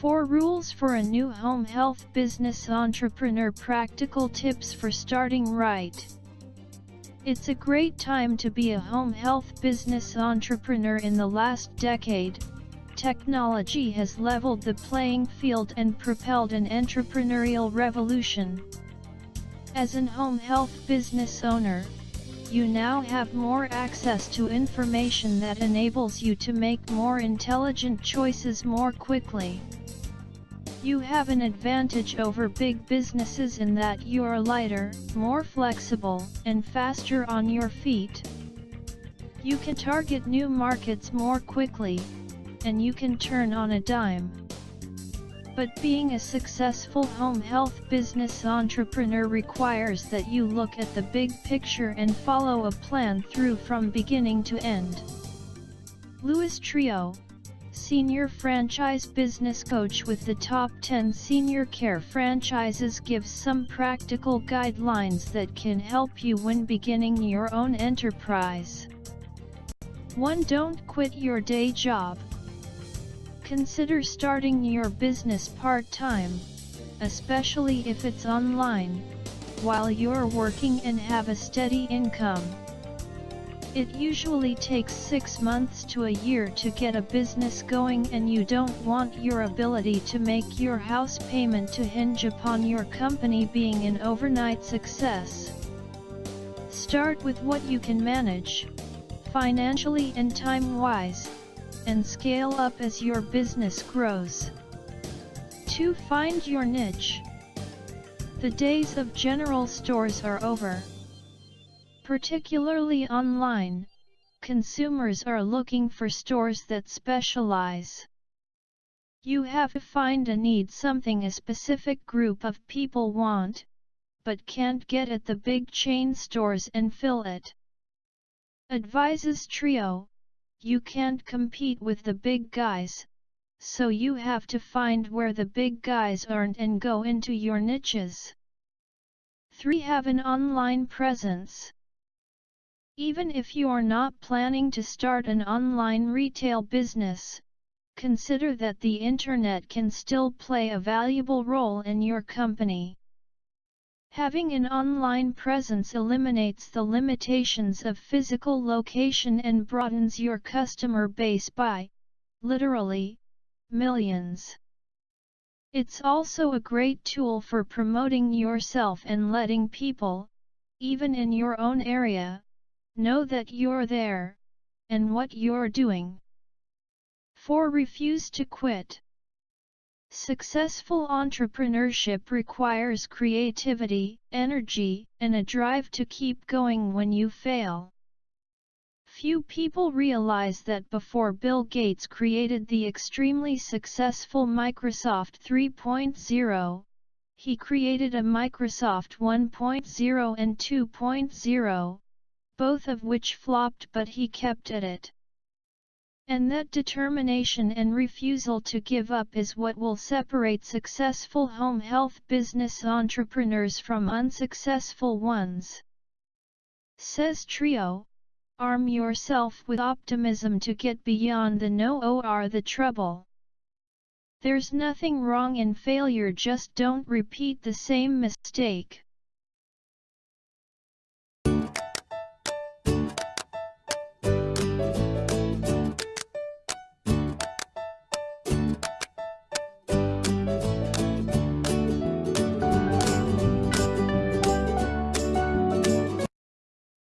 4 Rules for a New Home Health Business Entrepreneur Practical Tips for Starting Right. It's a great time to be a home health business entrepreneur in the last decade. Technology has leveled the playing field and propelled an entrepreneurial revolution. As an home health business owner, you now have more access to information that enables you to make more intelligent choices more quickly. You have an advantage over big businesses in that you are lighter, more flexible, and faster on your feet. You can target new markets more quickly, and you can turn on a dime. But being a successful home health business entrepreneur requires that you look at the big picture and follow a plan through from beginning to end. Louis Trio, Senior Franchise Business Coach with the top 10 senior care franchises gives some practical guidelines that can help you when beginning your own enterprise. 1. Don't quit your day job. Consider starting your business part-time, especially if it's online, while you're working and have a steady income. It usually takes 6 months to a year to get a business going and you don't want your ability to make your house payment to hinge upon your company being an overnight success. Start with what you can manage, financially and time-wise, and scale up as your business grows. 2. Find your niche. The days of general stores are over. Particularly online, consumers are looking for stores that specialize. You have to find a need something a specific group of people want, but can't get at the big chain stores and fill it. Advises Trio, you can't compete with the big guys, so you have to find where the big guys aren't and go into your niches. 3. Have an online presence. Even if you're not planning to start an online retail business, consider that the internet can still play a valuable role in your company. Having an online presence eliminates the limitations of physical location and broadens your customer base by, literally, millions. It's also a great tool for promoting yourself and letting people, even in your own area, know that you're there, and what you're doing. 4. Refuse to quit. Successful entrepreneurship requires creativity, energy, and a drive to keep going when you fail. Few people realize that before Bill Gates created the extremely successful Microsoft 3.0, he created a Microsoft 1.0 and 2.0, both of which flopped but he kept at it. And that determination and refusal to give up is what will separate successful home health business entrepreneurs from unsuccessful ones. Says Trio, arm yourself with optimism to get beyond the no or the trouble. There's nothing wrong in failure just don't repeat the same mistake.